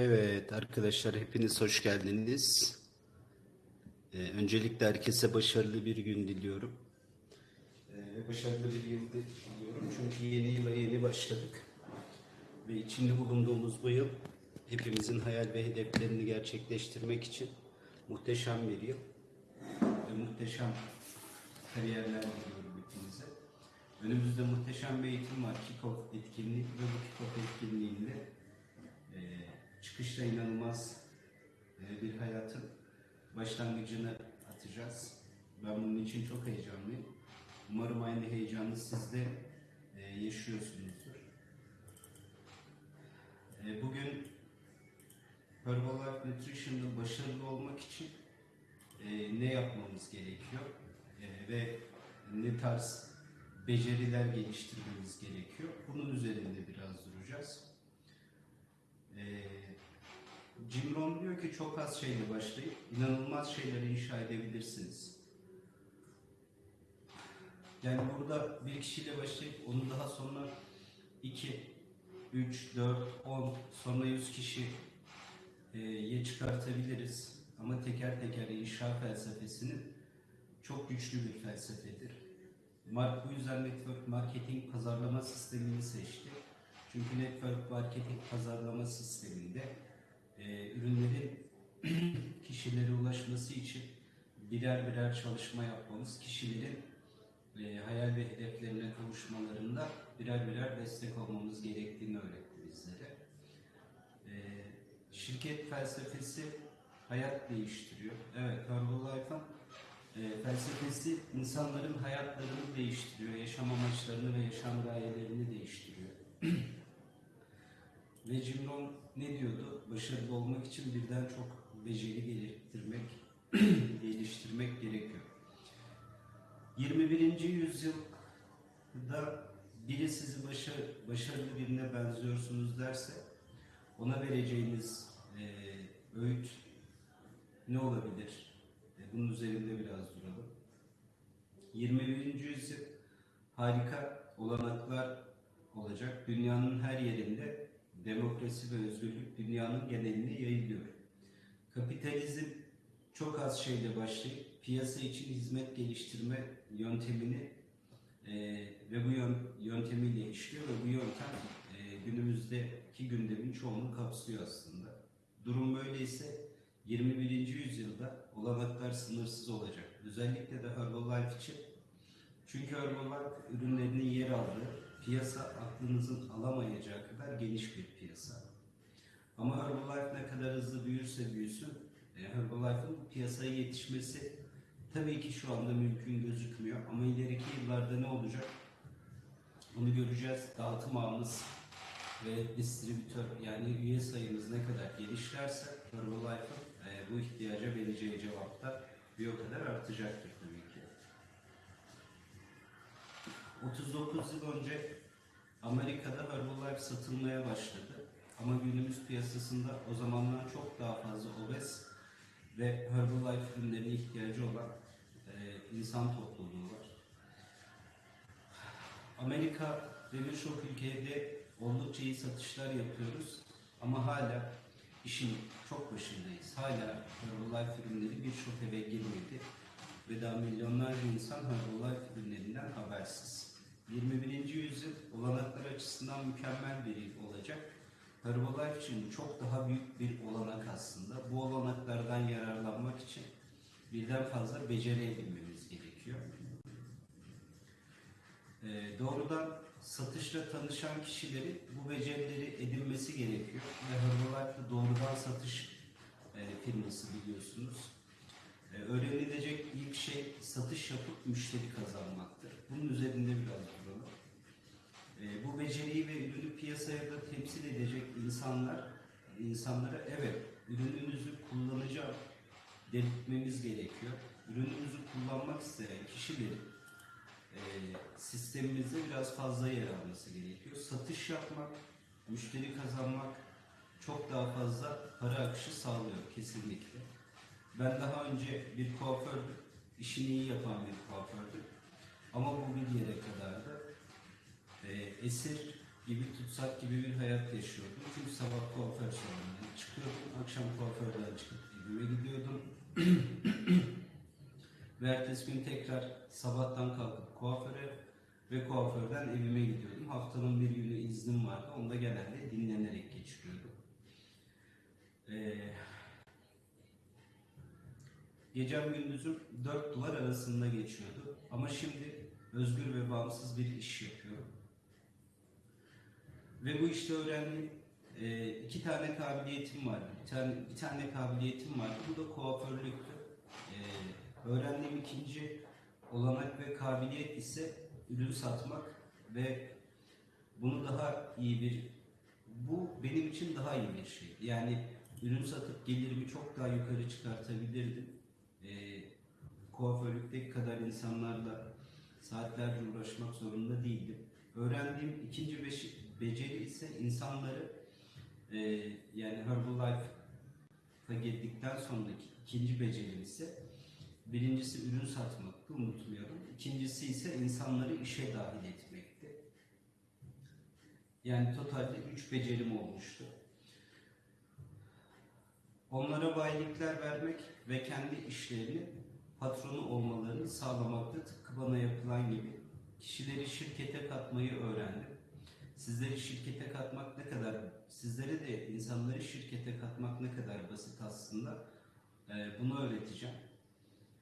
Evet arkadaşlar hepiniz hoş geldiniz. Ee, öncelikle herkese başarılı bir gün diliyorum. Ee, başarılı bir yıl diliyorum çünkü yeni yıla yeni başladık. Ve içinde bulunduğumuz bu yıl hepimizin hayal ve hedeflerini gerçekleştirmek için muhteşem bir yıl. Ve muhteşem kariyerler diliyorum hepinize. Önümüzde muhteşem bir eğitim var. Kick-Off etkinliği ve bu Kick-Off etkinliğinde e, çıkışta inanılmaz e, bir hayatın başlangıcını atacağız. Ben bunun için çok heyecanlıyım. Umarım aynı heyecanı siz de e, yaşıyorsunuzdur. E, bugün Herbalife Nutrition'da başarılı olmak için ne yapmamız gerekiyor ve ne tarz beceriler geliştirmemiz gerekiyor. Bunun üzerinde biraz duracağız. Ee, Jim Rohn diyor ki çok az şeyle başlayıp inanılmaz şeyleri inşa edebilirsiniz. Yani burada bir kişiyle başlayıp onu daha sonra 2, 3, 4, 10 sonra 100 kişiye çıkartabiliriz. Ama teker teker inşa felsefesinin çok güçlü bir felsefedir. Mark bu yüzden network marketing pazarlama sistemini seçti. Çünkü network marketing pazarlama sisteminde e, ürünlerin kişilere ulaşması için birer birer çalışma yapmamız, kişilerin e, hayal ve hedeflerine kavuşmalarında birer birer destek olmamız gerektiğini öğretti bizlere. E, şirket felsefesi hayat değiştiriyor. Evet, Herbalife'ın e, felsefesi insanların hayatlarını değiştiriyor, yaşam amaçlarını ve yaşam gayelerini değiştiriyor. ve Rohn ne diyordu? Başarılı olmak için birden çok beceri geliştirmek, geliştirmek gerekiyor. 21. yüzyılda biri sizi başa, başarılı birine benziyorsunuz derse ona vereceğiniz e, öğüt ne olabilir? E, bunun üzerinde biraz duralım. 21. yüzyıl harika olanaklar olacak. Dünyanın her yerinde demokrasi ve özgürlük dünyanın geneline yayılıyor. Kapitalizm çok az şeyle başlayıp piyasa için hizmet geliştirme yöntemini e, ve bu yön, yöntemiyle işliyor ve bu yöntem e, günümüzdeki gündemin çoğunu kapsıyor aslında. Durum böyleyse 21. yüzyılda olanaklar sınırsız olacak. Özellikle de Herbalife için. Çünkü Herbalife ürünlerinin yer aldığı piyasa aklınızın alamayacağı kadar geniş bir piyasa. Ama Herbalife ne kadar hızlı büyürse büyüsün, e, Herbalife'ın piyasaya yetişmesi tabii ki şu anda mümkün gözükmüyor. Ama ileriki yıllarda ne olacak? Bunu göreceğiz. Dağıtım ağımız ve distribütör yani üye sayımız ne kadar genişlerse Herbalife'ın e, bu ihtiyaca vereceği cevap da bir o kadar artacaktır tabii ki. 39 yıl önce Amerika'da Herbalife satılmaya başladı. Ama günümüz piyasasında o zamanlar çok daha fazla obez ve Herbalife ürünlerine ihtiyacı olan e, insan topluluğu var. Amerika ve birçok ülkede oldukça iyi satışlar yapıyoruz ama hala işin çok başındayız. Hala Herbalife ürünleri birçok eve girmedi ve daha milyonlarca insan Herbalife ürünlerinden habersiz. 21. yüzyıl olanaklar açısından mükemmel bir yıl olacak. Herbalife için çok daha büyük bir olanak aslında. Bu olanaklardan yararlanmak için birden fazla beceri edinmemiz gerekiyor. Ee, doğrudan satışla tanışan kişilerin bu becerileri edinmesi gerekiyor. Ve Herbalife doğrudan satış e, firması biliyorsunuz. Ee, öğrenilecek ilk şey satış yapıp müşteri kazanmaktır. Bunun üzerinde biraz duralım. Ee, bu beceriyi ve ürünü piyasaya da temsil edecek insanlar, insanlara evet ürününüzü kullanacağım dedirtmemiz gerekiyor. Ürünümüzü kullanmak isteyen kişilerin e, sistemimizde biraz fazla yer alması gerekiyor. Satış yapmak, müşteri kazanmak çok daha fazla para akışı sağlıyor kesinlikle. Ben daha önce bir kuafördüm, işini iyi yapan bir kuafördüm. Ama bu bir yere kadardı. E, esir gibi tutsak gibi bir hayat yaşıyordum. Çünkü sabah kuaför salonuna çıkıyordum, akşam kuaförden çıkıp evime gidiyordum. Ve ertesi gün tekrar sabahtan kalkıp kuaföre ve kuaförden evime gidiyordum. Haftanın bir günü iznim vardı. Onu da genelde dinlenerek geçiriyordum. Ee, gecem gündüzüm dört duvar arasında geçiyordu. Ama şimdi özgür ve bağımsız bir iş yapıyorum. Ve bu işte öğrendiğim e, iki tane kabiliyetim vardı. Bir tane, bir tane kabiliyetim vardı. Bu da kuaförlüktü. E, öğrendiğim ikinci olanak ve kabiliyet ise ürün satmak ve bunu daha iyi bir bu benim için daha iyi bir şey. Yani ürün satıp gelirimi çok daha yukarı çıkartabilirdim. E, kuaförlükteki kadar insanlarla saatlerce uğraşmak zorunda değildim. Öğrendiğim ikinci beceri ise insanları e, yani Herbalife'a girdikten sonraki ikinci beceri ise birincisi ürün satmaktı unutmuyorum. İkincisi ise insanları işe dahil etmekti. Yani totalde üç becerim olmuştu. Onlara bayilikler vermek ve kendi işlerini patronu olmalarını sağlamakta tıpkı bana yapılan gibi kişileri şirkete katmayı öğrendim. Sizleri şirkete katmak ne kadar, sizlere de insanları şirkete katmak ne kadar basit aslında Ee, bunu öğreteceğim.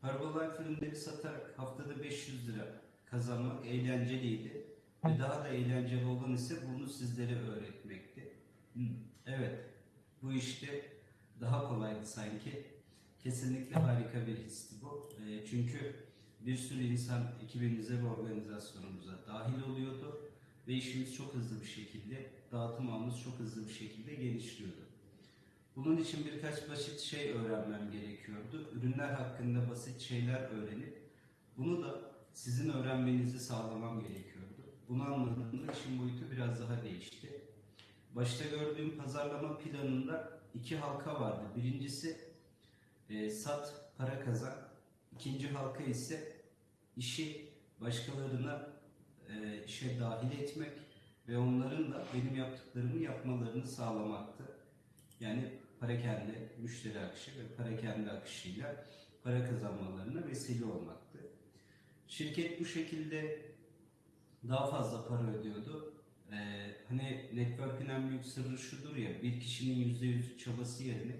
Herbalife ürünleri satarak haftada 500 lira kazanmak eğlenceliydi. Ve daha da eğlenceli olan ise bunu sizlere öğretmekti. Evet, bu işte daha kolaydı sanki. Kesinlikle harika bir histi bu. Ee, çünkü bir sürü insan ekibimize ve organizasyonumuza dahil oluyordu ve işimiz çok hızlı bir şekilde, dağıtım ağımız çok hızlı bir şekilde genişliyordu. Bunun için birkaç basit şey öğrenmem gerekiyordu. Ürünler hakkında basit şeyler öğrenip bunu da sizin öğrenmenizi sağlamam gerekiyordu. Bunu anladığımda işin boyutu biraz daha değişti. Başta gördüğüm pazarlama planında iki halka vardı. Birincisi e, sat, para kazan. İkinci halka ise işi başkalarına e, işe dahil etmek ve onların da benim yaptıklarımı yapmalarını sağlamaktı. Yani parakende müşteri akışı ve parakende akışıyla para kazanmalarına vesile olmaktı. Şirket bu şekilde daha fazla para ödüyordu. Ee, hani network'ün en büyük sırrı şudur ya, bir kişinin %100 çabası yerine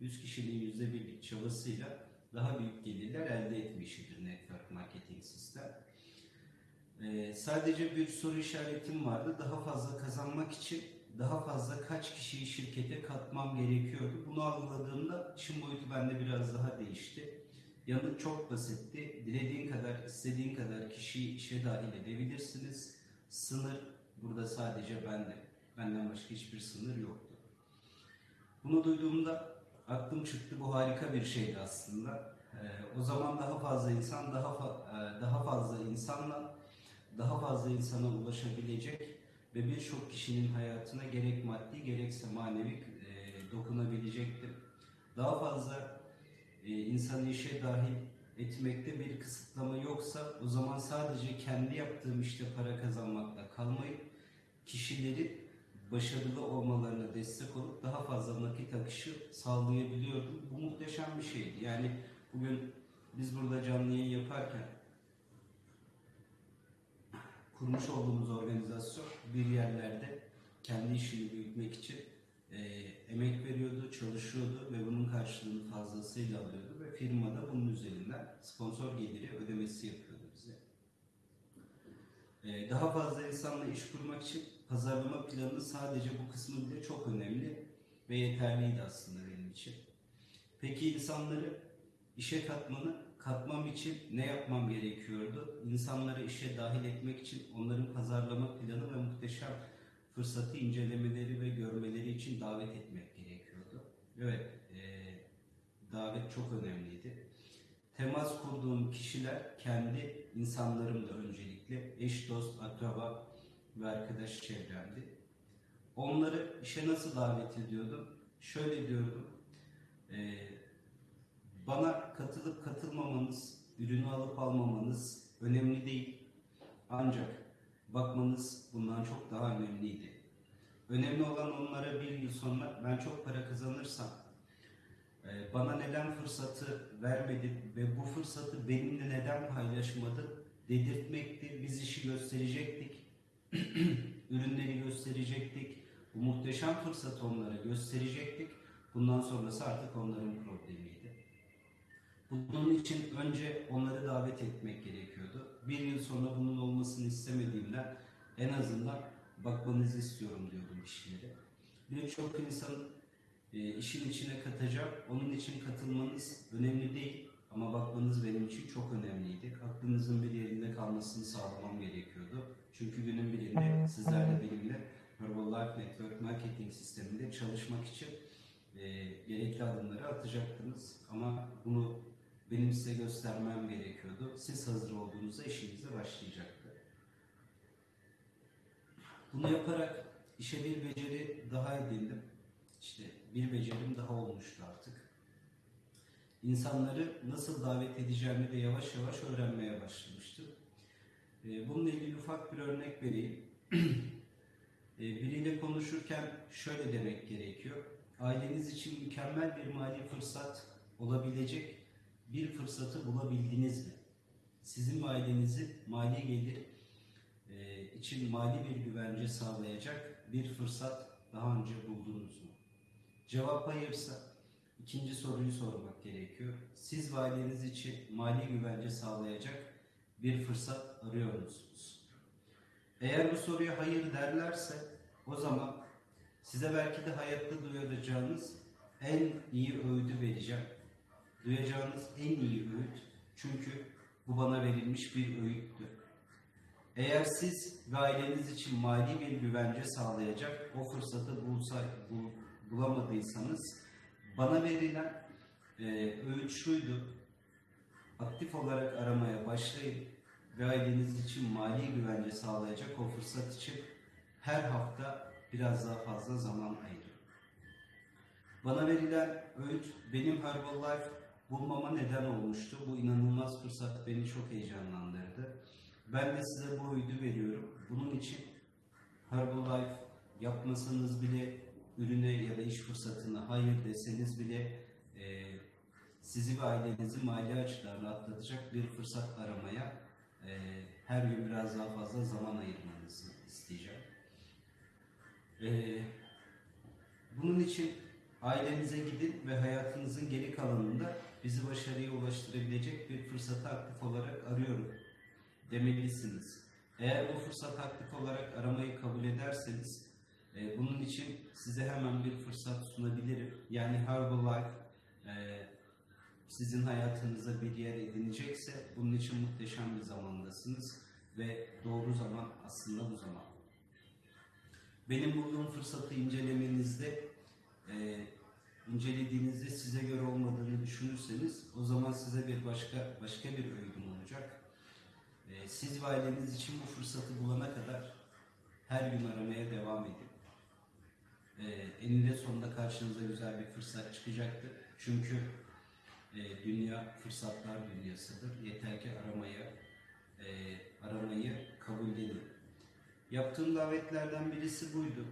100 kişinin %1'lik çabasıyla daha büyük gelirler elde etme işidir network marketing sistem. Ee, sadece bir soru işaretim vardı. Daha fazla kazanmak için daha fazla kaç kişiyi şirkete katmam gerekiyordu. Bunu algıladığımda işin boyutu bende biraz daha değişti. Yanıt çok basitti. Dilediğin kadar, istediğin kadar kişiyi işe dahil edebilirsiniz. Sınır burada sadece bende. Benden başka hiçbir sınır yoktu. Bunu duyduğumda aklım çıktı. Bu harika bir şeydi aslında. Ee, o zaman daha fazla insan, daha fa- e, daha fazla insanla, daha fazla insana ulaşabilecek ve birçok kişinin hayatına gerek maddi gerekse manevi e, dokunabilecektim. Daha fazla e, insanı işe dahil etmekte bir kısıtlama yoksa o zaman sadece kendi yaptığım işte para kazanmakla kalmayıp kişileri başarılı olmalarına destek olup daha fazla nakit akışı sağlayabiliyordum. Bu muhteşem bir şeydi. Yani bugün biz burada canlı yayın yaparken kurmuş olduğumuz organizasyon bir yerlerde kendi işini büyütmek için e, emek veriyordu, çalışıyordu ve bunun karşılığını fazlasıyla alıyordu ve firma da bunun üzerinden sponsor geliri ödemesi yapıyordu bize. E, daha fazla insanla iş kurmak için pazarlama planı sadece bu kısmı bile çok önemli ve yeterliydi aslında benim için. Peki insanları işe katmanı katmam için ne yapmam gerekiyordu? İnsanları işe dahil etmek için onların pazarlama planı ve muhteşem fırsatı incelemeleri ve görmeleri için davet etmek gerekiyordu. Evet, e, davet çok önemliydi. Temas kurduğum kişiler kendi insanlarım da öncelikle eş, dost, akraba ve arkadaş çevremdi. Onları işe nasıl davet ediyordum? Şöyle diyordum. E, bana katılıp katılmamanız, ürünü alıp almamanız önemli değil. Ancak bakmanız bundan çok daha önemliydi. Önemli olan onlara bir yıl sonra ben çok para kazanırsam e, bana neden fırsatı vermedi ve bu fırsatı benimle neden paylaşmadı dedirtmekti. Biz işi gösterecektik. Ürünleri gösterecektik. Bu muhteşem fırsatı onlara gösterecektik. Bundan sonrası artık onların problemiydi. Bunun için önce onları davet etmek gerekiyordu. Bir yıl sonra bunun olmasını istemediğimden en azından bakmanızı istiyorum diyordum kişilere. Birçok insan e, işin içine katacağım. Onun için katılmanız önemli değil ama bakmanız benim için çok önemliydi. Aklınızın bir yerinde kalmasını sağlamam gerekiyordu. Çünkü günün birinde sizlerle benimle Herbalife Network Marketing sisteminde çalışmak için e, gerekli adımları atacaktınız. Ama bunu benim size göstermem gerekiyordu. Siz hazır olduğunuzda işinize başlayacaktı. Bunu yaparak işe bir beceri daha edindim. İşte bir becerim daha olmuştu artık. İnsanları nasıl davet edeceğimi de yavaş yavaş öğrenmeye başlamıştım. Ee, Bununla ilgili ufak bir örnek vereyim. Ee, Biriyle konuşurken şöyle demek gerekiyor. Aileniz için mükemmel bir mali fırsat olabilecek bir fırsatı bulabildiniz mi? Sizin ailenizi mali gelir e, için mali bir güvence sağlayacak bir fırsat daha önce buldunuz mu? Cevap hayırsa ikinci soruyu sormak gerekiyor. Siz ve aileniz için mali güvence sağlayacak bir fırsat arıyor musunuz? Eğer bu soruya hayır derlerse o zaman size belki de hayatta duyacağınız en iyi öğüdü vereceğim. Duyacağınız en iyi öğüt çünkü bu bana verilmiş bir öğüttü. Eğer siz aileniz için mali bir güvence sağlayacak o fırsatı bulsa, bul, bulamadıysanız bana verilen e, öğüt şuydu. Aktif olarak aramaya başlayın ve aileniz için mali güvence sağlayacak o fırsat için her hafta biraz daha fazla zaman ayırın. Bana verilen öğüt benim Herbalife bulmama neden olmuştu. Bu inanılmaz fırsat beni çok heyecanlandırdı. Ben de size bu öğüdü veriyorum. Bunun için Herbalife yapmasanız bile ürüne ya da iş fırsatına hayır deseniz bile sizi ve ailenizi mali açılarla atlatacak bir fırsat aramaya e, her gün biraz daha fazla zaman ayırmanızı isteyeceğim. E, bunun için ailenize gidin ve hayatınızın geri kalanında bizi başarıya ulaştırabilecek bir fırsatı aktif olarak arıyorum demelisiniz. Eğer bu fırsat aktif olarak aramayı kabul ederseniz e, bunun için size hemen bir fırsat sunabilirim. Yani Herbalife e, sizin hayatınıza bir yer edinecekse bunun için muhteşem bir zamandasınız ve doğru zaman aslında bu zaman. Benim bulduğum fırsatı incelemenizde e, incelediğinizde size göre olmadığını düşünürseniz o zaman size bir başka başka bir öğüdüm olacak. E, siz ve aileniz için bu fırsatı bulana kadar her gün aramaya devam edin. E, eninde sonunda karşınıza güzel bir fırsat çıkacaktır. Çünkü e, dünya fırsatlar dünyasıdır. Yeter ki aramaya e, aramayı kabullenin. Yaptığım davetlerden birisi buydu.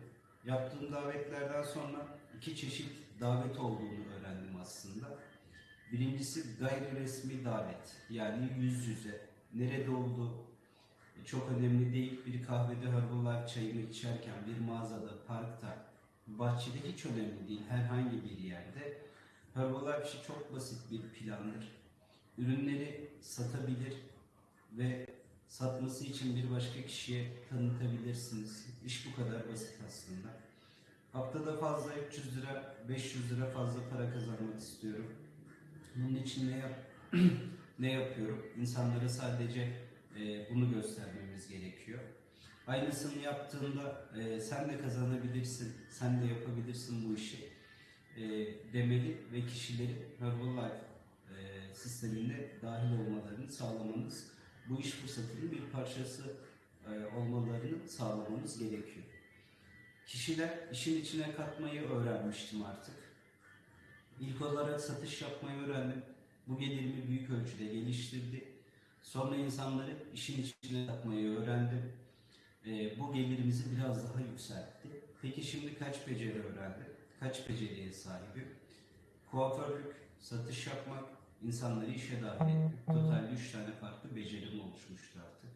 Yaptığım davetlerden sonra iki çeşit davet olduğunu öğrendim aslında. Birincisi gayri resmi davet. Yani yüz yüze. Nerede oldu? E, Çok önemli değil. Bir kahvede Herbalife çayını içerken, bir mağazada, parkta, bahçede hiç önemli değil. Herhangi bir yerde. Herbalife çok basit bir plandır. Ürünleri satabilir ve satması için bir başka kişiye tanıtabilirsiniz. İş bu kadar basit aslında. Haftada fazla 300 lira, 500 lira fazla para kazanmak istiyorum. Bunun için ne yap ne yapıyorum? İnsanlara sadece e, bunu göstermemiz gerekiyor. Aynısını yaptığında e, sen de kazanabilirsin, sen de yapabilirsin bu işi e, demeli ve kişileri Herbalife e, sistemine dahil olmalarını sağlamanız, bu iş fırsatının bir parçası e, olmalarını sağlamamız gerekiyor. Kişiler işin içine katmayı öğrenmiştim artık. İlk olarak satış yapmayı öğrendim. Bu gelirimi büyük ölçüde geliştirdi. Sonra insanları işin içine katmayı öğrendim. e, bu gelirimizi biraz daha yükseltti. Peki şimdi kaç beceri öğrendim? Kaç beceriye sahibim? Kuaförlük, satış yapmak, insanları işe dahil etmek. Totalde 3 tane farklı becerim oluşmuştu artık.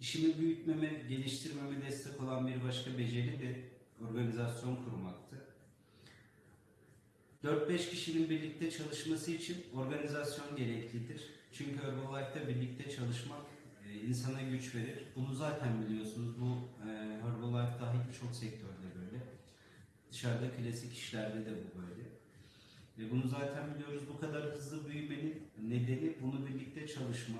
İşimi büyütmeme, geliştirmeme destek olan bir başka beceri de organizasyon kurmaktı. 4-5 kişinin birlikte çalışması için organizasyon gereklidir. Çünkü Herbalife'da birlikte çalışmak e, insana güç verir. Bunu zaten biliyorsunuz. Bu e, Herbalife dahil birçok sektörde böyle. Dışarıda klasik işlerde de bu böyle. Ve bunu zaten biliyoruz. Bu kadar hızlı büyümenin nedeni bunu birlikte çalışma,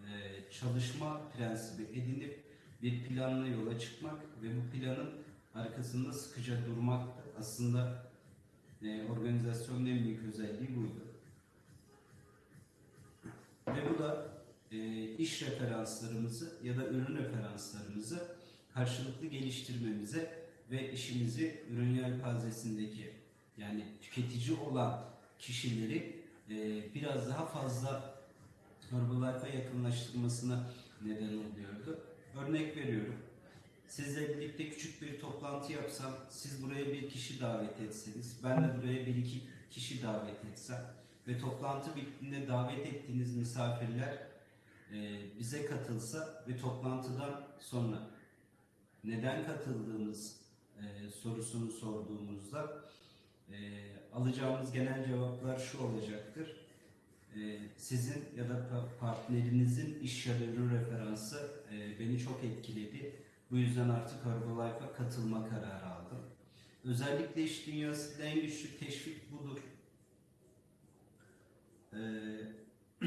e, çalışma prensibi edinip bir planla yola çıkmak ve bu planın arkasında sıkıca durmaktı. Aslında e, organizasyonun en büyük özelliği buydu. Ve bu da e, iş referanslarımızı ya da ürün referanslarımızı karşılıklı geliştirmemize ve işimizi ürün yelpazesindeki yani tüketici olan kişileri e, biraz daha fazla Herbalife'a yakınlaştırmasına neden oluyordu. Örnek veriyorum. Sizle birlikte küçük bir toplantı yapsam, siz buraya bir kişi davet etseniz, ben de buraya bir iki kişi davet etsem ve toplantı bittiğinde davet ettiğiniz misafirler e, bize katılsa ve toplantıdan sonra neden katıldığınız e, sorusunu sorduğumuzda e, alacağımız genel cevaplar şu olacaktır. E, sizin ya da pa- partnerinizin iş ürün referansı e, beni çok etkiledi. Bu yüzden artık Herbalife'a katılma kararı aldım. Özellikle iş dünyasında en güçlü teşvik budur. Ee,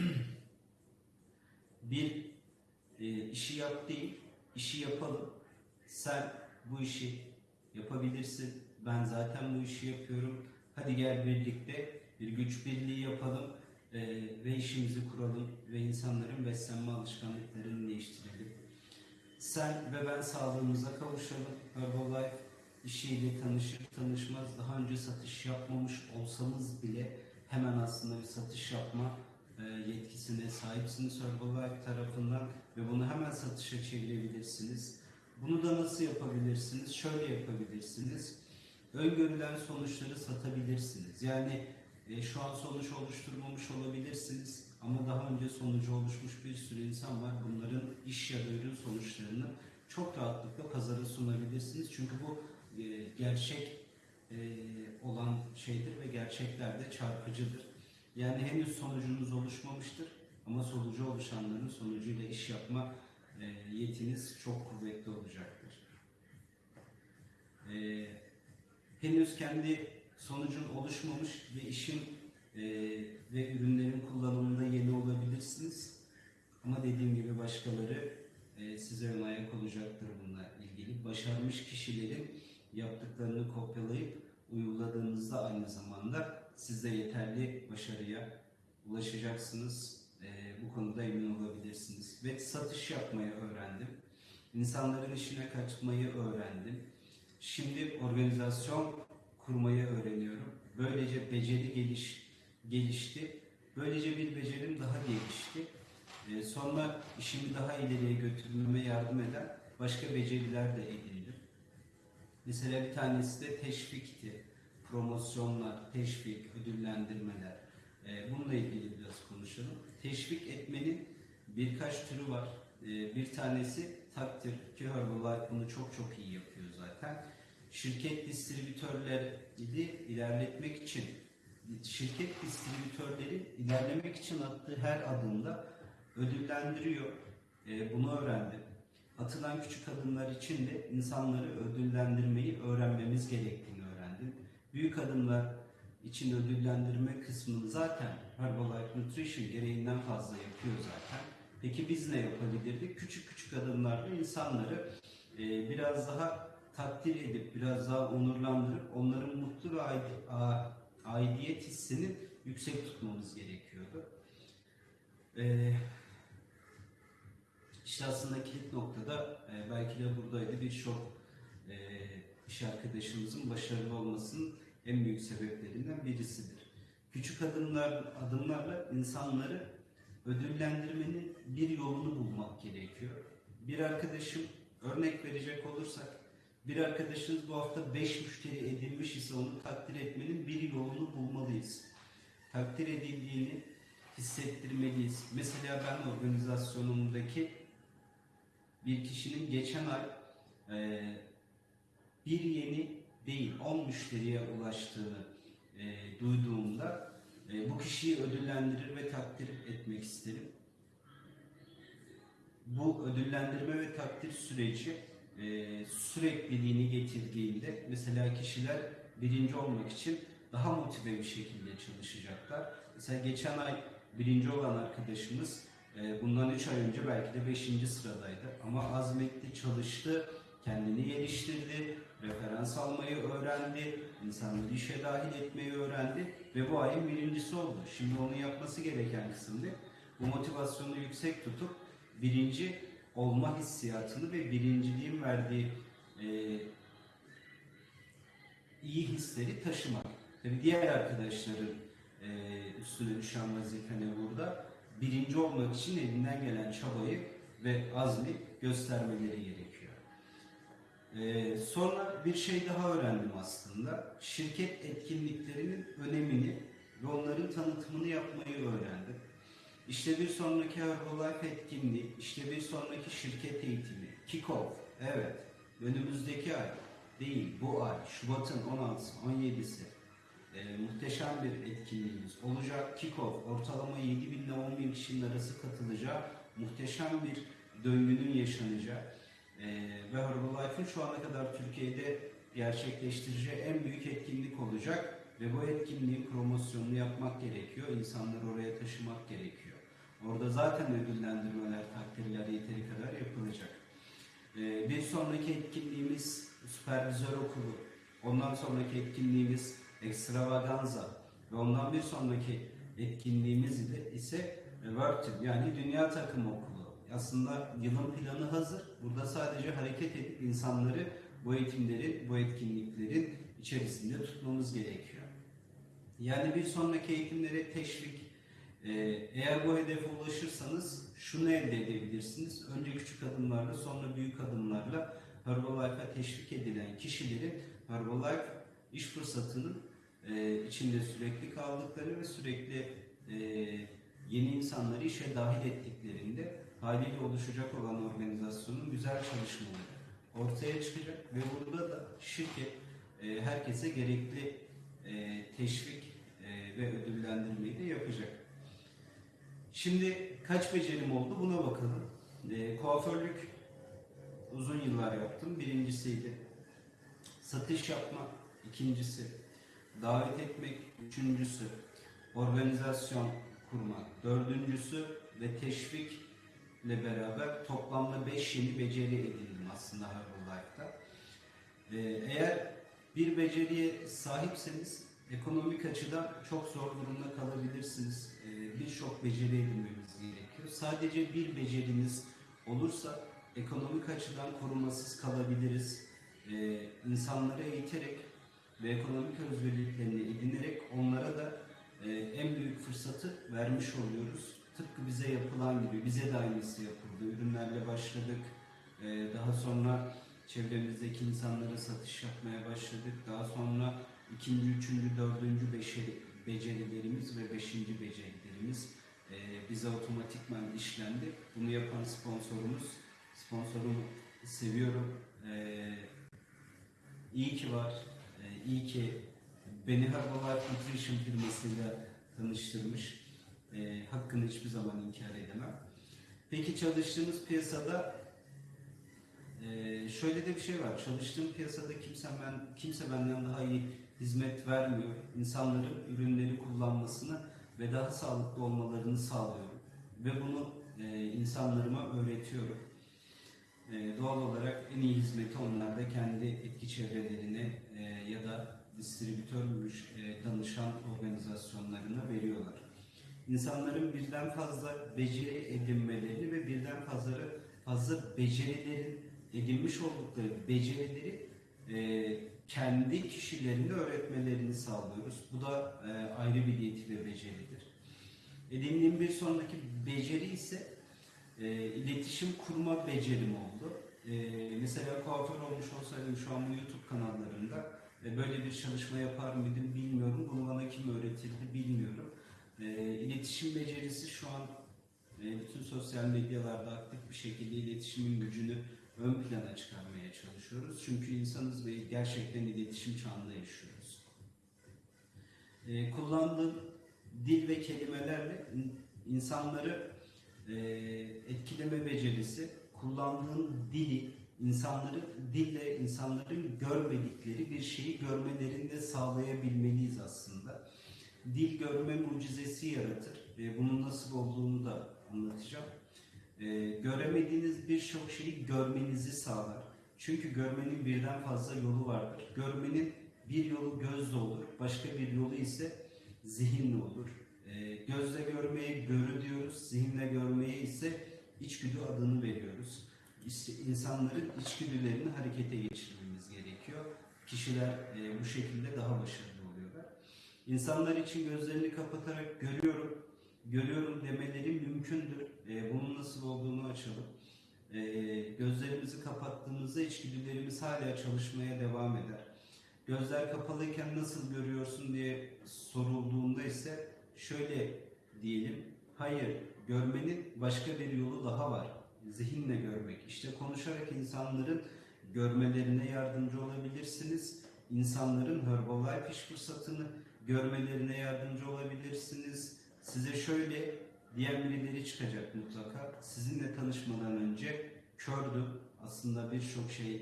bir e, işi yap değil, işi yapalım. Sen bu işi yapabilirsin. Ben zaten bu işi yapıyorum. Hadi gel birlikte bir güç birliği yapalım e, ve işimizi kuralım ve insanların beslenme alışkanlıklarını değiştirelim. Sen ve ben sağlığımıza kavuşalım. Herbalife işiyle tanışır tanışmaz daha önce satış yapmamış olsanız bile hemen aslında bir satış yapma e, yetkisine sahipsiniz Herbalife tarafından ve bunu hemen satışa çevirebilirsiniz. Bunu da nasıl yapabilirsiniz? Şöyle yapabilirsiniz. Öngörülen sonuçları satabilirsiniz. Yani e, şu an sonuç oluşturmamış olabilirsiniz ama daha önce sonucu oluşmuş bir sürü insan var. Bunların iş ya da ürün sonuçlarını çok rahatlıkla pazara sunabilirsiniz. Çünkü bu e, gerçek e, olan şeydir ve gerçekler de çarpıcıdır. Yani henüz sonucunuz oluşmamıştır ama sonucu oluşanların sonucuyla iş yapma yetiniz çok kuvvetli olacaktır. E, henüz kendi sonucun oluşmamış ve işin e, ve ürünlerin kullanımında yeni olabilirsiniz. Ama dediğim gibi başkaları e, size ön ayak olacaktır bununla ilgili. Başarmış kişilerin yaptıklarını kopyalayıp uyguladığınızda aynı zamanda siz de yeterli başarıya ulaşacaksınız. E, bu konuda emin olabilirsiniz. Ve satış yapmayı öğrendim. İnsanların işine kaçmayı öğrendim. Şimdi organizasyon kurmayı öğreniyorum. Böylece beceri geliş, gelişti. Böylece bir becerim daha gelişti. Ee, sonra işimi daha ileriye götürmeme yardım eden başka beceriler de edindim. Mesela bir tanesi de teşvikti. Promosyonlar, teşvik, ödüllendirmeler. Ee, bununla ilgili biraz konuşalım. Teşvik etmenin birkaç türü var. Ee, bir tanesi takdir ki Herbalife bunu çok çok iyi yapıyor zaten. Şirket distribütörleri ilerletmek için şirket distribütörleri ilerlemek için attığı her adımda ödüllendiriyor. Ee, bunu öğrendim. Atılan küçük adımlar için de insanları ödüllendirmeyi öğrenmemiz gerektiğini öğrendim. Büyük adımlar için ödüllendirme kısmını zaten Herbalife Nutrition gereğinden fazla yapıyor zaten. Peki biz ne yapabilirdik? Küçük küçük adımlarla insanları e, biraz daha takdir edip, biraz daha onurlandırıp onların mutlu ve aidiyet hissini yüksek tutmamız gerekiyordu. E, işte aslında kilit noktada e, belki de buradaydı birçok e, iş arkadaşımızın başarılı olmasının en büyük sebeplerinden birisidir. Küçük adımlar adımlarla insanları ödüllendirmenin bir yolunu bulmak gerekiyor. Bir arkadaşım Örnek verecek olursak bir arkadaşınız bu hafta 5 müşteri edinmiş ise onu takdir etmenin bir yolunu bulmalıyız. Takdir edildiğini hissettirmeliyiz. Mesela ben organizasyonumdaki bir kişinin geçen ay e, bir yeni değil 10 müşteriye ulaştığını e, duyduğumda e, bu kişiyi ödüllendirir ve takdir etmek isterim. Bu ödüllendirme ve takdir süreci e, sürekliliğini getirdiğinde mesela kişiler birinci olmak için daha motive bir şekilde çalışacaklar. Mesela geçen ay birinci olan arkadaşımız e, bundan 3 ay önce belki de 5. sıradaydı ama azmetti, çalıştı, kendini geliştirdi, referans almayı öğrendi, insanları işe dahil etmeyi öğrendi ve bu ayın birincisi oldu. Şimdi onun yapması gereken kısımda bu motivasyonu yüksek tutup birinci olma hissiyatını ve birinciliğin verdiği e, iyi hisleri taşımak. Tabii diğer arkadaşların e, üstüne düşen vazife ne burada? Birinci olmak için elinden gelen çabayı ve azmi göstermeleri gerekiyor. Ee, sonra bir şey daha öğrendim aslında. Şirket etkinliklerinin önemini ve onların tanıtımını yapmayı öğrendim. İşte bir sonraki Herbalife etkinliği, işte bir sonraki şirket eğitimi, kick-off, evet, önümüzdeki ay değil, bu ay, Şubat'ın 16'sı, 17'si, e, muhteşem bir etkinliğimiz olacak. Kick-off, ortalama 7 bin ile 10 bin kişinin arası katılacağı, muhteşem bir döngünün yaşanacağı ve Herbalife'ın şu ana kadar Türkiye'de gerçekleştireceği en büyük etkinlik olacak ve bu etkinliğin promosyonunu yapmak gerekiyor. İnsanları oraya taşımak gerekiyor. Orada zaten ödüllendirmeler, takdirler yeteri kadar yapılacak. Ee, bir sonraki etkinliğimiz Süpervizör Okulu. Ondan sonraki etkinliğimiz Extravaganza. Ve ondan bir sonraki etkinliğimiz ise World Team yani Dünya Takım Okulu. Aslında yılın planı hazır. Burada sadece hareket edip insanları bu eğitimlerin, bu etkinliklerin içerisinde tutmamız gerekiyor. Yani bir sonraki eğitimlere teşvik, ee, eğer bu hedefe ulaşırsanız şunu elde edebilirsiniz. Önce küçük adımlarla sonra büyük adımlarla Herbalife'a teşvik edilen kişilerin Herbalife iş fırsatının e, içinde sürekli kaldıkları ve sürekli e, yeni insanları işe dahil ettiklerinde haliyle oluşacak olan organizasyonun güzel çalışmaları ortaya çıkacak ve burada da şirket e, herkese gerekli e, teşvik e, ve ödüllendirmeyi de yapacak. Şimdi kaç becerim oldu buna bakalım. E, kuaförlük uzun yıllar yaptım. Birincisiydi. Satış yapmak ikincisi. Davet etmek üçüncüsü. Organizasyon kurmak dördüncüsü ve teşvikle beraber toplamda beş yeni beceri edindim aslında Herbalife'da. Eğer bir beceriye sahipseniz ekonomik açıdan çok zor durumda kalabilirsiniz. Ee, Birçok beceri edinmemiz gerekiyor. Sadece bir beceriniz olursa ekonomik açıdan korumasız kalabiliriz. Ee, insanları eğiterek ve ekonomik özgürlüklerini edinerek onlara da e, en büyük fırsatı vermiş oluyoruz. Tıpkı bize yapılan gibi, bize de aynısı yapıldı. Ürünlerle başladık. Ee, daha sonra çevremizdeki insanlara satış yapmaya başladık. Daha sonra ikinci, üçüncü, dördüncü beşeri, becerilerimiz ve beşinci becerilerimiz e, bize otomatikman işlendi. Bunu yapan sponsorumuz, sponsorumu seviyorum. E, iyi ki var, e, iyi ki beni Herbalife Nutrition firmasıyla tanıştırmış. E, hakkını hiçbir zaman inkar edemem. Peki çalıştığımız piyasada ee, şöyle de bir şey var. Çalıştığım piyasada kimse ben kimse benden daha iyi hizmet vermiyor. İnsanların ürünleri kullanmasını ve daha sağlıklı olmalarını sağlıyorum. Ve bunu e, insanlarıma öğretiyorum. E, doğal olarak en iyi hizmeti onlar da kendi etki çevrelerine e, ya da distribütörmüş e, danışan organizasyonlarına veriyorlar. İnsanların birden fazla beceri edinmelerini ve birden fazla fazla becerilerin edinmiş oldukları becerileri e, kendi kişilerine öğretmelerini sağlıyoruz. Bu da e, ayrı bir yeti ve beceridir. Edindiğim bir sonraki beceri ise e, iletişim kurma becerim oldu. e, mesela kuaför olmuş olsaydım şu an bu YouTube kanallarında e, böyle bir çalışma yapar mıydım bilmiyorum. Bunu bana kim öğretirdi bilmiyorum. E, iletişim becerisi şu an e, bütün sosyal medyalarda aktif bir şekilde iletişimin gücünü ön plana çıkarmaya çalışıyoruz. Çünkü insanız ve gerçekten iletişim çağında yaşıyoruz. E, kullandığım dil ve kelimelerle in- insanları e, etkileme becerisi, kullandığın dili, insanları dille insanların görmedikleri bir şeyi görmelerini de sağlayabilmeliyiz aslında. Dil görme mucizesi yaratır. E, bunun nasıl olduğunu da anlatacağım. E, göremediğiniz birçok şeyi görmenizi sağlar. Çünkü görmenin birden fazla yolu vardır. Görmenin bir yolu gözle olur, başka bir yolu ise zihinle olur. E, gözle görmeye görü diyoruz, zihinle görmeye ise içgüdü adını veriyoruz. İşte insanların içgüdülerini harekete geçirmemiz gerekiyor. Kişiler e, bu şekilde daha başarılı. İnsanlar için gözlerini kapatarak görüyorum, görüyorum demeleri mümkündür. E, bunun nasıl olduğunu açalım. E, gözlerimizi kapattığımızda içgüdülerimiz hala çalışmaya devam eder. Gözler kapalıyken nasıl görüyorsun diye sorulduğunda ise şöyle diyelim. Hayır, görmenin başka bir yolu daha var. Zihinle görmek. İşte konuşarak insanların görmelerine yardımcı olabilirsiniz. İnsanların Herbalife iş fırsatını görmelerine yardımcı olabilirsiniz. Size şöyle diyen birileri çıkacak mutlaka. Sizinle tanışmadan önce kördüm. Aslında birçok şey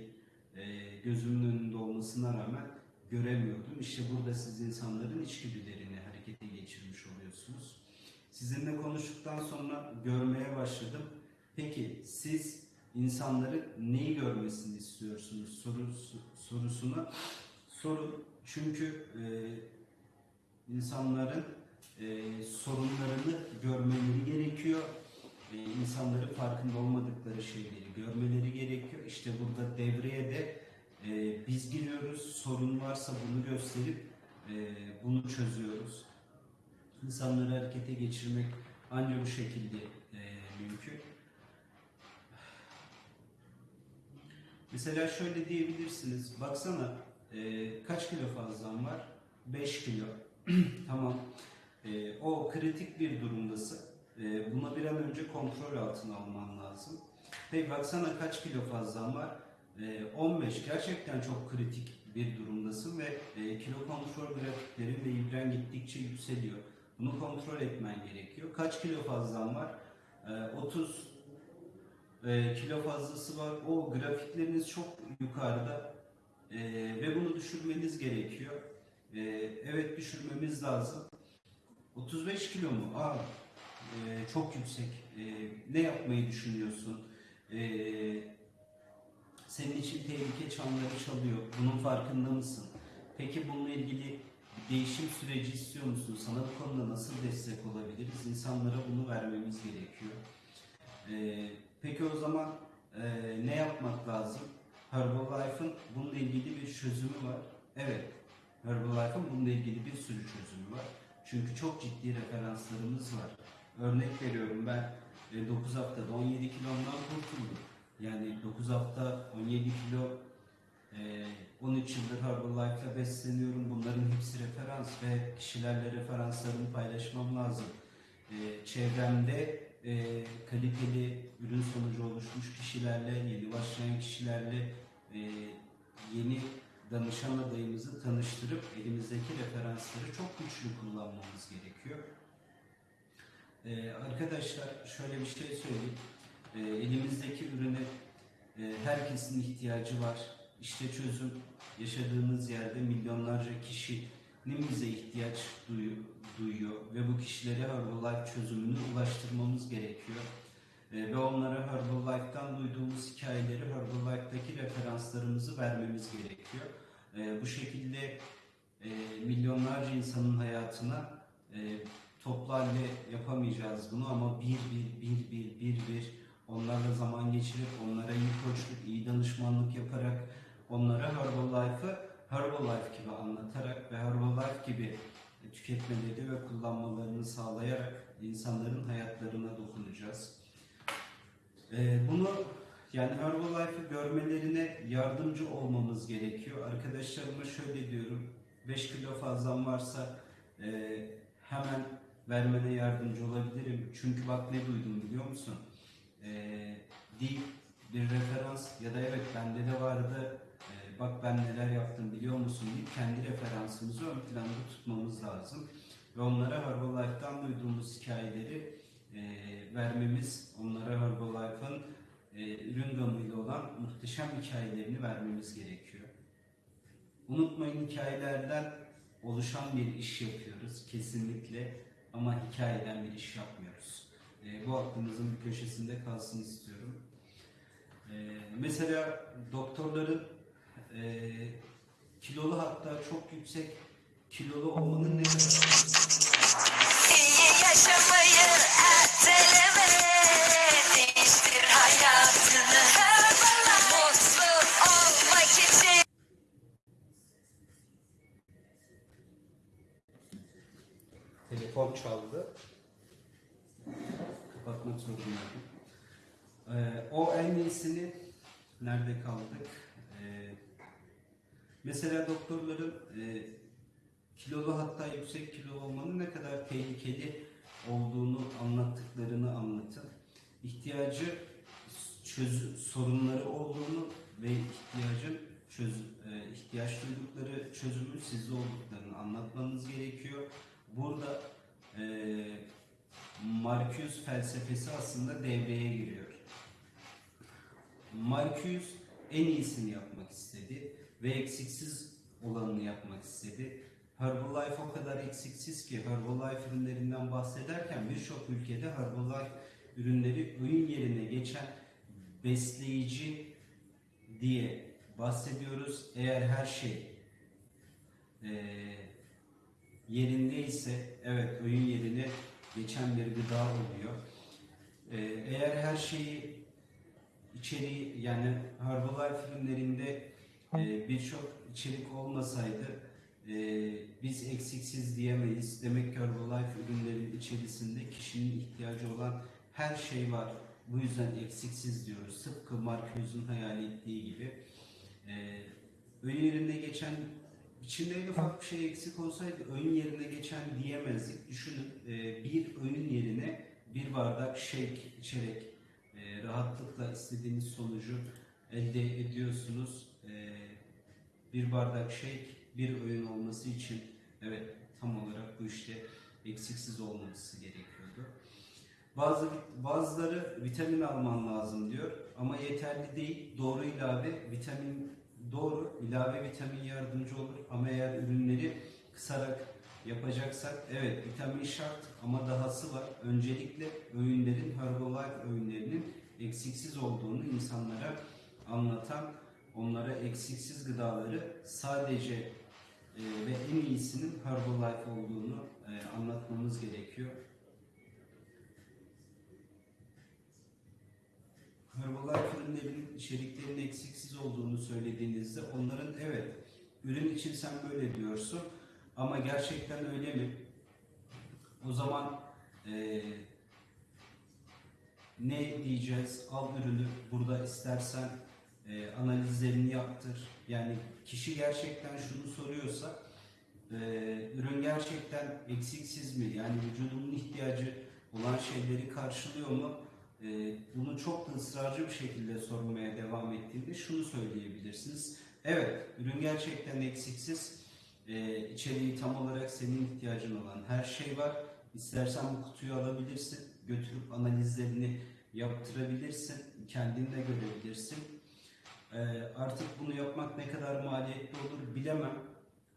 e, gözümün önünde olmasına rağmen göremiyordum. İşte burada siz insanların içgüdülerini harekete geçirmiş oluyorsunuz. Sizinle konuştuktan sonra görmeye başladım. Peki siz insanların neyi görmesini istiyorsunuz sorusu, sorusuna sorun. Çünkü e, insanların e, sorunlarını görmeleri gerekiyor. E, insanların farkında olmadıkları şeyleri görmeleri gerekiyor. İşte burada devreye de e, biz giriyoruz. Sorun varsa bunu gösterip e, bunu çözüyoruz. İnsanları harekete geçirmek ancak bu şekilde e, mümkün. Mesela şöyle diyebilirsiniz. Baksana e, kaç kilo fazlan var? 5 kilo. tamam. E, o kritik bir durumdasın. E, buna bir an önce kontrol altına alman lazım. Hey baksana kaç kilo fazlan var? E, 15. Gerçekten çok kritik bir durumdasın ve e, kilo kontrol grafiklerin ve ibren gittikçe yükseliyor. Bunu kontrol etmen gerekiyor. Kaç kilo fazlan var? E, 30 e, kilo fazlası var. O grafikleriniz çok yukarıda E, ve bunu düşürmeniz gerekiyor. E, evet düşürmemiz lazım. 35 kilo mu? Aa, e, çok yüksek. E, ne yapmayı düşünüyorsun? E, senin için tehlike çanları çalıyor. Bunun farkında mısın? Peki bununla ilgili değişim süreci istiyor musun? Sana bu konuda nasıl destek olabiliriz? İnsanlara bunu vermemiz gerekiyor. E, peki o zaman e, ne yapmak lazım? Herbalife'ın bununla ilgili bir çözümü var. Evet, Herbalife'ın bununla ilgili bir sürü çözümü var. Çünkü çok ciddi referanslarımız var. Örnek veriyorum ben 9 haftada 17 kilomdan kurtuldum. Yani 9 hafta 17 kilo e, 13 yıldır Herbalife'la besleniyorum. Bunların hepsi referans ve kişilerle referanslarımı paylaşmam lazım. E, çevremde e, kaliteli ürün sonucu oluşmuş kişilerle, yeni başlayan kişilerle e, yeni danışan adayımızı tanıştırıp elimizdeki referansları çok güçlü kullanmamız gerekiyor. Ee, arkadaşlar şöyle bir şey söyleyeyim. Ee, elimizdeki ürüne e, herkesin ihtiyacı var. İşte çözüm yaşadığımız yerde milyonlarca kişinin bize ihtiyaç duyu- duyuyor ve bu kişilere Herbalife çözümünü ulaştırmamız gerekiyor. Ee, ve onlara Herbalife'dan duyduğumuz hikayeleri Herbalife'daki referanslarımızı vermemiz gerekiyor. Ee, bu şekilde e, milyonlarca insanın hayatına e, toplu yapamayacağız bunu ama bir bir bir bir bir bir onlarla zaman geçirip onlara iyi koçluk, iyi danışmanlık yaparak onlara Herbalife'ı Herbalife gibi anlatarak ve Herbalife gibi tüketmeleri ve kullanmalarını sağlayarak insanların hayatlarına dokunacağız. Ee, bunu Yani Herbalife'ı görmelerine yardımcı olmamız gerekiyor. Arkadaşlarıma şöyle diyorum. 5 kilo fazlan varsa e, hemen vermene yardımcı olabilirim. Çünkü bak ne duydum biliyor musun? E, dil bir referans ya da evet bende de vardı e, bak ben neler yaptım biliyor musun deyip kendi referansımızı ön planda tutmamız lazım. Ve onlara Herbalife'dan duyduğumuz hikayeleri e, vermemiz, onlara Herbalife'ın e, ürün gamıyla olan muhteşem hikayelerini vermemiz gerekiyor. Unutmayın hikayelerden oluşan bir iş yapıyoruz kesinlikle ama hikayeden bir iş yapmıyoruz. E, bu aklımızın bir köşesinde kalsın istiyorum. E, mesela doktorların e, kilolu hatta çok yüksek kilolu olmanın ne İyi yaşamayı erteleme Telefon çaldı. Kapatmak zorundaydım. Ee, o en iyisini nerede kaldık? Ee, mesela doktorların e, kilolu hatta yüksek kilo olmanın ne kadar tehlikeli olduğunu anlattıklarını anlatın. İhtiyacı çöz sorunları olduğunu ve ihtiyacın çöz e, ihtiyaç duydukları çözümün sizde olduklarını anlatmanız gerekiyor. Burada e, Marcuse felsefesi aslında devreye giriyor. Marcuse en iyisini yapmak istedi ve eksiksiz olanını yapmak istedi. Herbalife o kadar eksiksiz ki Herbalife ürünlerinden bahsederken birçok ülkede Herbalife ürünleri öğün yerine geçen besleyici diye bahsediyoruz. Eğer her şey eee yerindeyse evet öğün yerine geçen bir gıda oluyor. Ee, eğer her şeyi içeriği yani Herbalife ürünlerinde e, birçok içerik olmasaydı e, biz eksiksiz diyemeyiz. Demek ki Herbalife ürünlerin içerisinde kişinin ihtiyacı olan her şey var. Bu yüzden eksiksiz diyoruz. Tıpkı Marcuse'un hayal ettiği gibi. E, öğün yerine geçen İçinde ufak bir şey eksik olsaydı öğün yerine geçen diyemezdik. Düşünün e, bir öğün yerine bir bardak shake içerek e, rahatlıkla istediğiniz sonucu elde ediyorsunuz. E, bir bardak shake bir öğün olması için evet tam olarak bu işte eksiksiz olması gerekiyordu. Bazı bazıları vitamin alman lazım diyor ama yeterli değil. Doğru ilave vitamin doğru ilave vitamin yardımcı olur ama eğer ürünleri kısarak yapacaksak evet vitamin şart ama dahası var. Öncelikle öğünlerin Herbalife öğünlerinin eksiksiz olduğunu insanlara anlatan, onlara eksiksiz gıdaları sadece e, ve en iyisinin Herbalife olduğunu e, anlatmamız gerekiyor. Herbalife ürünlerin içeriklerinin eksiksiz olduğunu söylediğinizde onların evet ürün için sen böyle diyorsun ama gerçekten öyle mi? O zaman eee, ne diyeceğiz? Al ürünü burada istersen eee, analizlerini yaptır. Yani kişi gerçekten şunu soruyorsa eee, ürün gerçekten eksiksiz mi? Yani vücudumun ihtiyacı olan şeyleri karşılıyor mu? Ee, bunu çok da ısrarcı bir şekilde sormaya devam ettiğinde şunu söyleyebilirsiniz. Evet, ürün gerçekten eksiksiz. Ee, içeriği tam olarak senin ihtiyacın olan her şey var. İstersen bu kutuyu alabilirsin, götürüp analizlerini yaptırabilirsin, kendin de görebilirsin. Ee, artık bunu yapmak ne kadar maliyetli olur bilemem.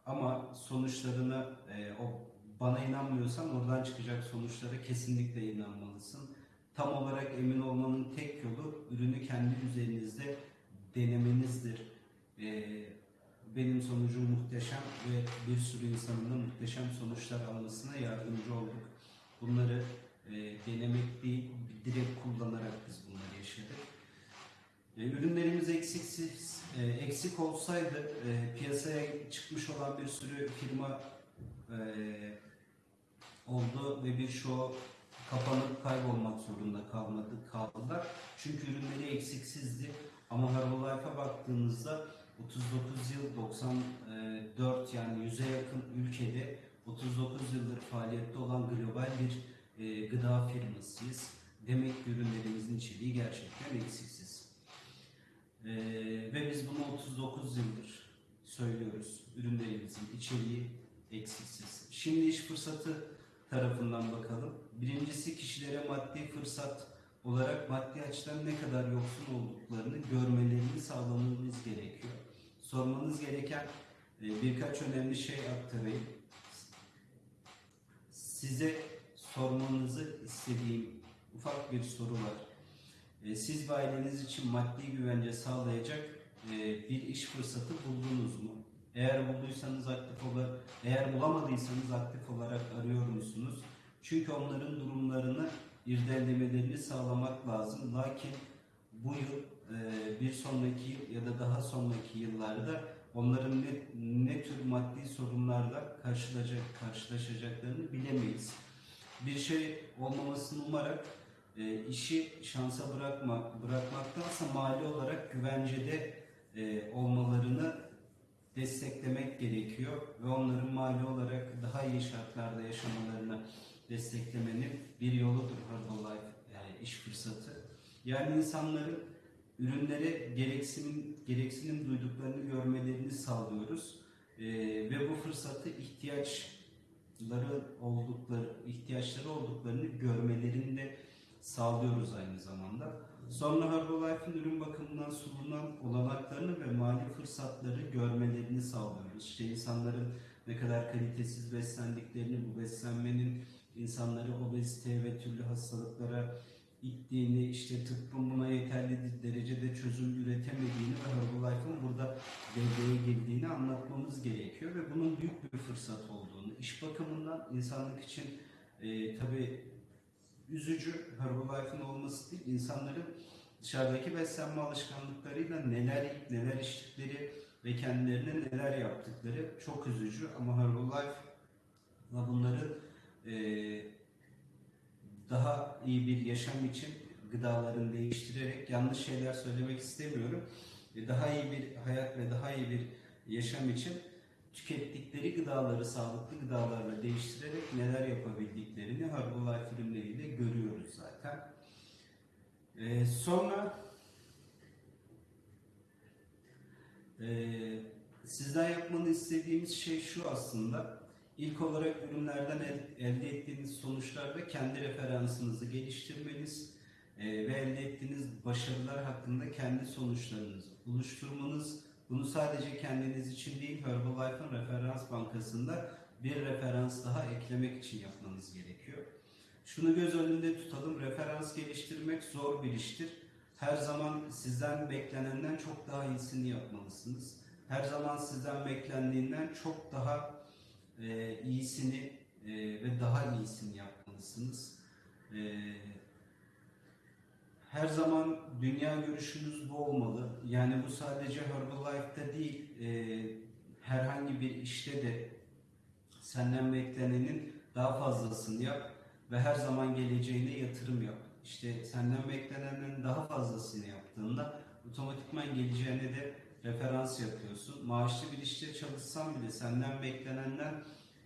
Ama sonuçlarına, e, o bana inanmıyorsan oradan çıkacak sonuçlara kesinlikle inanmalısın. Tam olarak emin olmanın tek yolu ürünü kendi üzerinizde denemenizdir. Ee, benim sonucum muhteşem ve bir sürü insanın da muhteşem sonuçlar almasına yardımcı olduk. Bunları e, denemek değil, direkt kullanarak biz bunları yaşadık. E, ürünlerimiz eksiksiz, e, eksik olsaydı e, piyasaya çıkmış olan bir sürü firma e, oldu ve birçoğu kapanıp kaybolmak zorunda kalmadı, kaldılar. Çünkü ürünleri eksiksizdi. Ama Herbalife'a baktığınızda 39 yıl 94 yani 100'e yakın ülkede 39 yıldır faaliyette olan global bir e, gıda firmasıyız. Demek ki ürünlerimizin içeriği gerçekten eksiksiz. E, ve biz bunu 39 yıldır söylüyoruz. Ürünlerimizin içeriği eksiksiz. Şimdi iş fırsatı tarafından bakalım. Birincisi kişilere maddi fırsat olarak maddi açıdan ne kadar yoksun olduklarını görmelerini sağlamamız gerekiyor. Sormanız gereken e, birkaç önemli şey aktarayım. Size sormanızı istediğim ufak bir soru var. E, Siz ve aileniz için maddi güvence sağlayacak e, bir iş fırsatı buldunuz mu? Eğer bulduysanız aktif olarak, eğer bulamadıysanız aktif olarak arıyor musunuz? Çünkü onların durumlarını irdelemelerini sağlamak lazım. Lakin bu yıl e, bir sonraki ya da daha sonraki yıllarda onların ne, ne tür maddi sorunlarla karşılaşacak, karşılaşacaklarını bilemeyiz. Bir şey olmamasını umarak e, işi şansa bırakma, bırakmaktansa mali olarak güvencede e, olmalarını desteklemek gerekiyor ve onların mali olarak daha iyi şartlarda yaşamalarını desteklemenin bir yoludur Herbalife yani iş fırsatı. Yani insanların ürünlere gereksinim, gereksinim duyduklarını görmelerini sağlıyoruz. Ee, ve bu fırsatı ihtiyaçları oldukları ihtiyaçları olduklarını görmelerini de sağlıyoruz aynı zamanda. Sonra Herbalife'in ürün bakımından sunulan olanaklarını ve mali fırsatları görmelerini sağlıyoruz. İşte insanların ne kadar kalitesiz beslendiklerini, bu beslenmenin insanları obezite ve türlü hastalıklara ittiğini, işte tıbbın buna yeterli derecede çözüm üretemediğini ve Herbalife'ın burada devreye girdiğini anlatmamız gerekiyor ve bunun büyük bir fırsat olduğunu, iş bakımından insanlık için e, tabii üzücü Herbalife'ın olması değil, insanların dışarıdaki beslenme alışkanlıklarıyla neler yiyip neler içtikleri ve kendilerine neler yaptıkları çok üzücü ama Herbalife'la bunları e, daha iyi bir yaşam için gıdalarını değiştirerek yanlış şeyler söylemek istemiyorum. E, Daha iyi bir hayat ve daha iyi bir yaşam için tükettikleri gıdaları sağlıklı gıdalarla değiştirerek neler yapabildiklerini Herbalife ürünleriyle görüyoruz zaten. E, sonra e, sizden yapmanı istediğimiz şey şu aslında. İlk olarak ürünlerden el- elde ettiğiniz sonuçlarda kendi referansınızı geliştirmeniz e, ve elde ettiğiniz başarılar hakkında kendi sonuçlarınızı oluşturmanız. Bunu sadece kendiniz için değil Herbalife'ın referans bankasında bir referans daha eklemek için yapmanız gerekiyor. Şunu göz önünde tutalım. Referans geliştirmek zor bir iştir. Her zaman sizden beklenenden çok daha iyisini yapmalısınız. Her zaman sizden beklendiğinden çok daha e, iyisini e, ve daha iyisini yapmalısınız. E, her zaman dünya görüşünüz bu olmalı. Yani bu sadece Herbalife'da değil, e, herhangi bir işte de senden beklenenin daha fazlasını yap ve her zaman geleceğine yatırım yap. İşte senden beklenenin daha fazlasını yaptığında otomatikman geleceğine de referans yapıyorsun. Maaşlı bir işte çalışsan bile senden beklenenden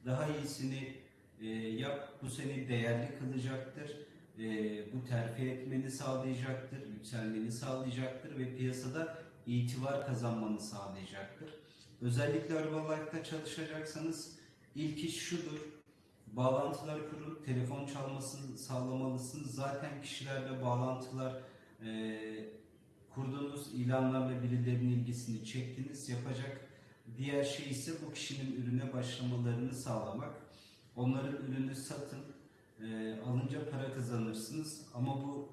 daha iyisini e, yap. Bu seni değerli kılacaktır. E, bu terfi etmeni sağlayacaktır, yükselmeni sağlayacaktır ve piyasada itibar kazanmanı sağlayacaktır. Özellikle Herbalife'da çalışacaksanız ilk iş şudur. Bağlantılar kurun, telefon çalmasını sağlamalısınız. Zaten kişilerle bağlantılar e, kurduğunuz ilanlarla birilerinin ilgisini çektiniz. Yapacak diğer şey ise bu kişinin ürüne başlamalarını sağlamak. Onların ürünü satın, e, alınca para kazanırsınız. Ama bu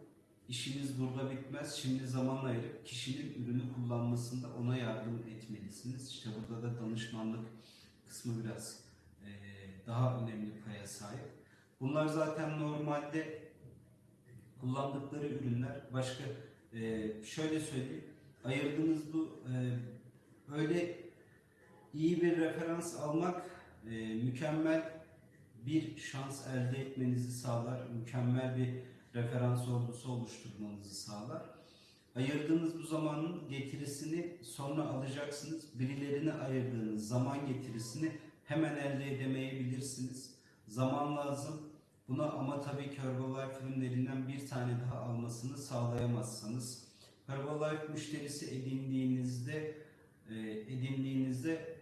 işiniz burada bitmez. Şimdi zaman ayırıp kişinin ürünü kullanmasında ona yardım etmelisiniz. İşte burada da danışmanlık kısmı biraz e, daha önemli paya sahip. Bunlar zaten normalde kullandıkları ürünler. Başka e, şöyle söyleyeyim. Ayırdığınız bu e, öyle iyi bir referans almak e, mükemmel bir şans elde etmenizi sağlar, mükemmel bir referans ordusu oluşturmanızı sağlar. Ayırdığınız bu zamanın getirisini sonra alacaksınız. Birilerine ayırdığınız zaman getirisini hemen elde edemeyebilirsiniz. Zaman lazım. Buna ama tabii ki Herbalife ürünlerinden bir tane daha almasını sağlayamazsanız Herbalife müşterisi edindiğinizde e, edindiğinizde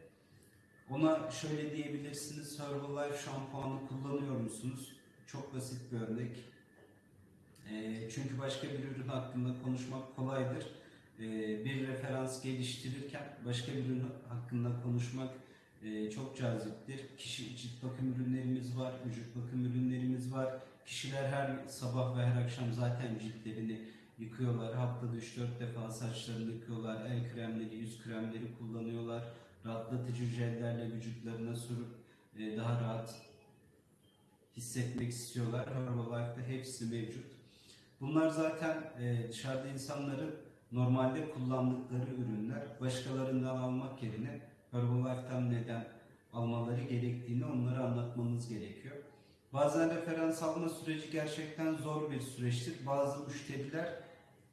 ona şöyle diyebilirsiniz. Herbalife şampuanı kullanıyor musunuz? Çok basit bir örnek. E, çünkü başka bir ürün hakkında konuşmak kolaydır. E, bir referans geliştirirken başka bir ürün hakkında konuşmak e, çok caziptir. Kişi cilt bakım ürünlerimiz var, vücut bakım ürünlerimiz var. Kişiler her sabah ve her akşam zaten ciltlerini yıkıyorlar. Haftada 3-4 defa saçlarını yıkıyorlar. El kremleri, yüz kremleri kullanıyorlar. Rahatlatıcı jellerle vücutlarına sürüp e, daha rahat hissetmek istiyorlar. Herbalife'de hepsi mevcut. Bunlar zaten e, dışarıda insanların normalde kullandıkları ürünler. Başkalarından almak yerine Herbalife'den neden almaları gerektiğini onlara anlatmamız gerekiyor. Bazen referans alma süreci gerçekten zor bir süreçtir. Bazı müşteriler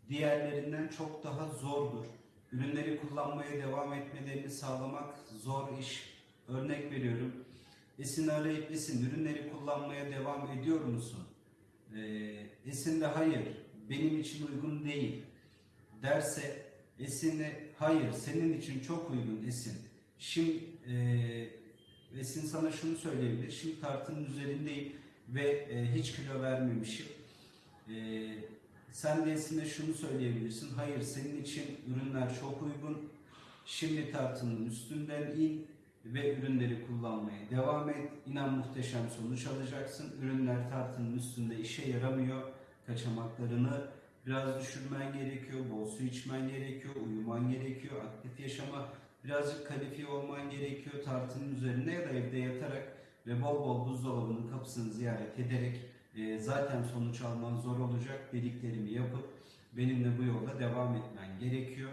diğerlerinden çok daha zordur. Ürünleri kullanmaya devam etmelerini sağlamak zor iş. Örnek veriyorum. Esin arayıp Esin ürünleri kullanmaya devam ediyor musun? Ee, Esin de hayır benim için uygun değil derse Esin'e hayır senin için çok uygun Esin. Şimdi e, Esin sana şunu söyleyebilir. Şimdi tartının üzerindeyim ve e, hiç kilo vermemişim. E, sen de Esin'e şunu söyleyebilirsin. Hayır senin için ürünler çok uygun. Şimdi tartının üstünden in ve ürünleri kullanmaya devam et. İnan muhteşem sonuç alacaksın. Ürünler tartının üstünde işe yaramıyor. Kaçamaklarını biraz düşürmen gerekiyor. Bol su içmen gerekiyor. Uyuman gerekiyor. Aktif yaşama birazcık kalifiye olman gerekiyor. Tartının üzerine ya da evde yatarak ve bol bol buzdolabının kapısını ziyaret ederek e, zaten sonuç alman zor olacak. Dediklerimi yapıp benimle bu yolda devam etmen gerekiyor.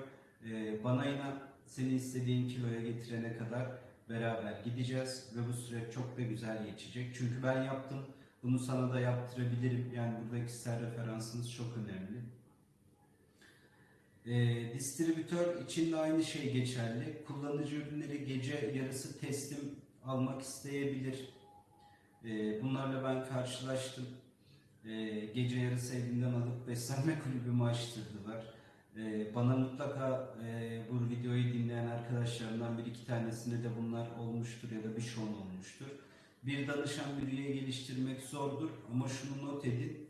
E, bana inan seni istediğin kiloya getirene kadar beraber gideceğiz ve bu süreç çok da güzel geçecek. Çünkü ben yaptım. Bunu sana da yaptırabilirim. Yani burada kişisel referansınız çok önemli. E, distribütör için de aynı şey geçerli. Kullanıcı ürünleri gece yarısı teslim almak isteyebilir. E, bunlarla ben karşılaştım. E, gece yarısı evinden alıp beslenme kulübümü açtırdılar. E, bana mutlaka e, bu videoyu dinleyen arkadaşlarımdan bir iki tanesinde de bunlar olmuştur ya da bir şon olmuştur. Bir danışan bir üye geliştirmek zordur ama şunu not edin.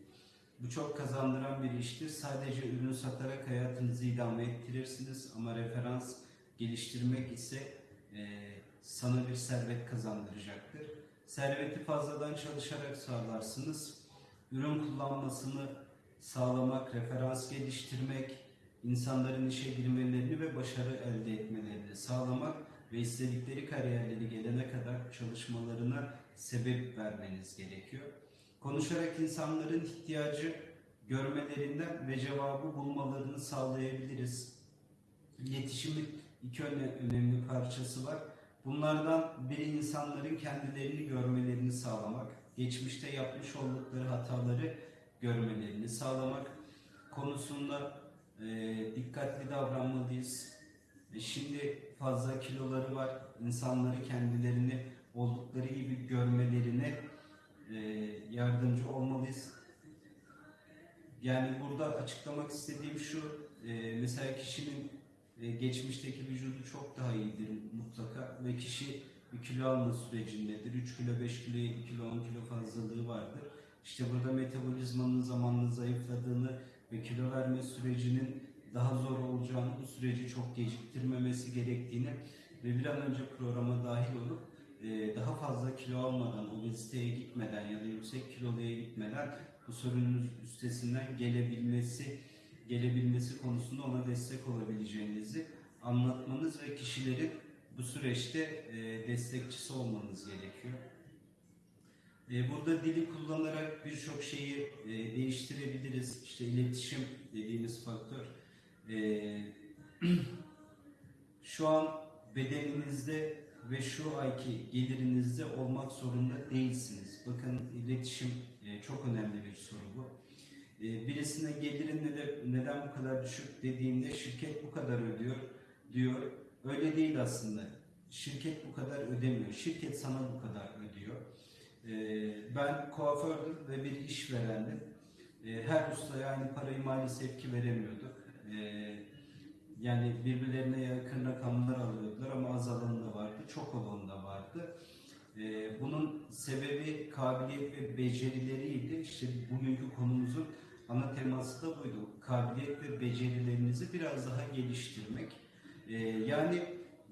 Bu çok kazandıran bir iştir. Sadece ürün satarak hayatınızı idame ettirirsiniz ama referans geliştirmek ise e, sana bir servet kazandıracaktır. Serveti fazladan çalışarak sağlarsınız. Ürün kullanmasını sağlamak, referans geliştirmek, insanların işe girmelerini ve başarı elde etmelerini sağlamak ve istedikleri kariyerleri gelene kadar çalışmalarına sebep vermeniz gerekiyor. Konuşarak insanların ihtiyacı görmelerinden ve cevabı bulmalarını sağlayabiliriz. İletişimin iki öne- önemli parçası var. Bunlardan biri insanların kendilerini görmelerini sağlamak, geçmişte yapmış oldukları hataları görmelerini sağlamak konusunda e, dikkatli davranmalıyız. E, şimdi fazla kiloları var. İnsanları kendilerini oldukları gibi görmelerine e, yardımcı olmalıyız. Yani burada açıklamak istediğim şu, e, mesela kişinin e, geçmişteki vücudu çok daha iyidir mutlaka ve kişi bir kilo alma sürecindedir. 3 kilo, 5 kilo, 2 kilo, 10 kilo fazlalığı vardır. İşte burada metabolizmanın zamanla zayıfladığını ve kilo verme sürecinin daha zor olacağını, bu süreci çok geciktirmemesi gerektiğini ve bir an önce programa dahil olup e, daha fazla kilo almadan, obeziteye gitmeden ya da yüksek kiloluya gitmeden bu sorunun üstesinden gelebilmesi gelebilmesi konusunda ona destek olabileceğinizi anlatmanız ve kişilerin bu süreçte e, destekçisi olmanız gerekiyor. E, burada dili kullanarak birçok şeyi e, değiştirebiliriz. İşte iletişim dediğimiz faktör. Şu an bedeninizde ve şu ayki gelirinizde olmak zorunda değilsiniz. Bakın iletişim çok önemli bir soru bu. E, birisine gelirin neden, bu kadar düşük dediğinde şirket bu kadar ödüyor diyor. Öyle değil aslında. Şirket bu kadar ödemiyor. Şirket sana bu kadar ödüyor. E, ben kuafördüm ve bir işverendim. E, her ustaya aynı parayı maalesef ki veremiyorduk. Yani birbirlerine yakın rakamlar alıyordular ama az alanı da vardı, çok alanı da vardı. Ee, bunun sebebi kabiliyet ve becerileriydi. İşte bugünkü konumuzun ana teması da buydu. Kabiliyet ve becerilerinizi biraz daha geliştirmek. Ee, yani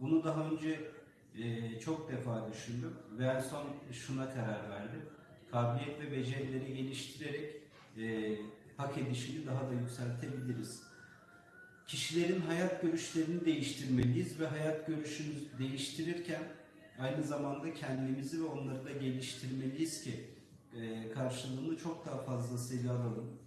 bunu daha önce e, çok defa düşündüm ve en son şuna karar verdim. Kabiliyet ve becerileri geliştirerek e, hak edişini daha da yükseltebiliriz kişilerin hayat görüşlerini değiştirmeliyiz ve hayat görüşünü değiştirirken aynı zamanda kendimizi ve onları da geliştirmeliyiz ki e, karşılığını çok daha fazlasıyla alalım.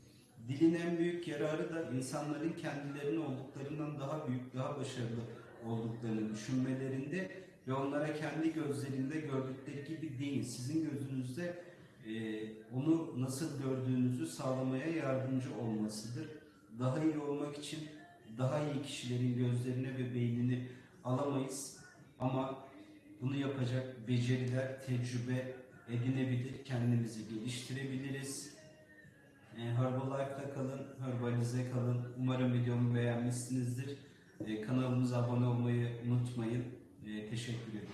Dilin en büyük yararı da insanların kendilerinin olduklarından daha büyük, daha başarılı olduklarını düşünmelerinde ve onlara kendi gözlerinde gördükleri gibi değil, sizin gözünüzde e, onu nasıl gördüğünüzü sağlamaya yardımcı olmasıdır. Daha iyi olmak için daha iyi kişilerin gözlerine ve beynini alamayız ama bunu yapacak beceriler, tecrübe edinebilir, kendimizi geliştirebiliriz. E, Herbalife'da kalın, Herbalize kalın. Umarım videomu beğenmişsinizdir. E, kanalımıza abone olmayı unutmayın. E, teşekkür ederim.